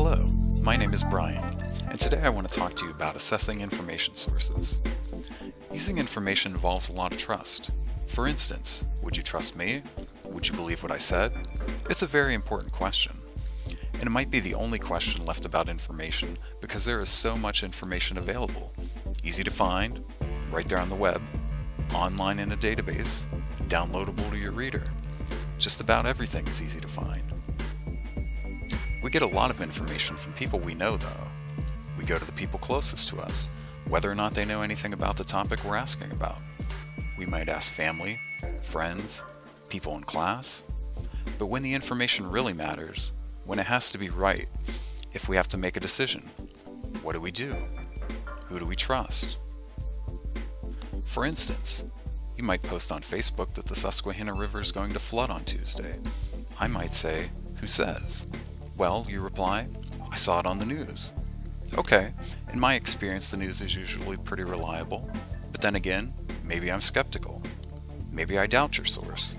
Hello, my name is Brian, and today I want to talk to you about assessing information sources. Using information involves a lot of trust. For instance, would you trust me? Would you believe what I said? It's a very important question. And it might be the only question left about information because there is so much information available. Easy to find, right there on the web, online in a database, downloadable to your reader. Just about everything is easy to find. We get a lot of information from people we know though. We go to the people closest to us, whether or not they know anything about the topic we're asking about. We might ask family, friends, people in class. But when the information really matters, when it has to be right, if we have to make a decision, what do we do? Who do we trust? For instance, you might post on Facebook that the Susquehanna River is going to flood on Tuesday. I might say, who says? Well, you reply, I saw it on the news. Okay, in my experience the news is usually pretty reliable, but then again, maybe I'm skeptical. Maybe I doubt your source.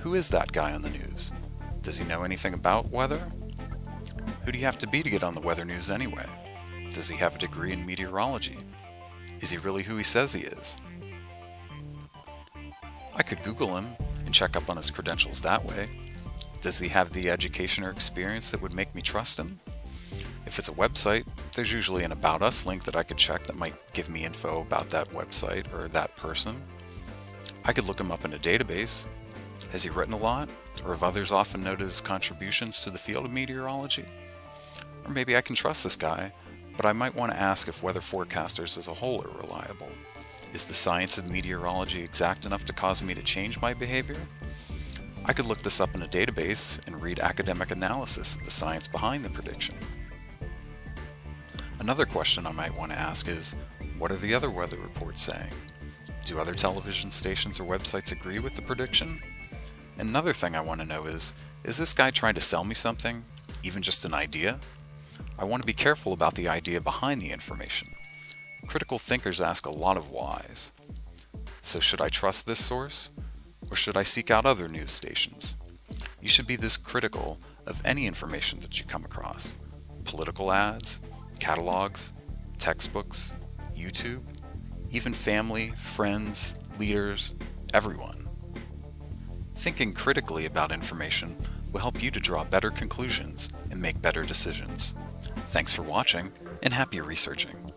Who is that guy on the news? Does he know anything about weather? Who do you have to be to get on the weather news anyway? Does he have a degree in meteorology? Is he really who he says he is? I could Google him and check up on his credentials that way. Does he have the education or experience that would make me trust him? If it's a website, there's usually an About Us link that I could check that might give me info about that website or that person. I could look him up in a database. Has he written a lot? Or have others often noted his contributions to the field of meteorology? Or maybe I can trust this guy, but I might want to ask if weather forecasters as a whole are reliable. Is the science of meteorology exact enough to cause me to change my behavior? I could look this up in a database and read academic analysis of the science behind the prediction. Another question I might want to ask is, what are the other weather reports saying? Do other television stations or websites agree with the prediction? Another thing I want to know is, is this guy trying to sell me something? Even just an idea? I want to be careful about the idea behind the information. Critical thinkers ask a lot of whys. So should I trust this source? or should I seek out other news stations? You should be this critical of any information that you come across. Political ads, catalogs, textbooks, YouTube, even family, friends, leaders, everyone. Thinking critically about information will help you to draw better conclusions and make better decisions. Thanks for watching and happy researching.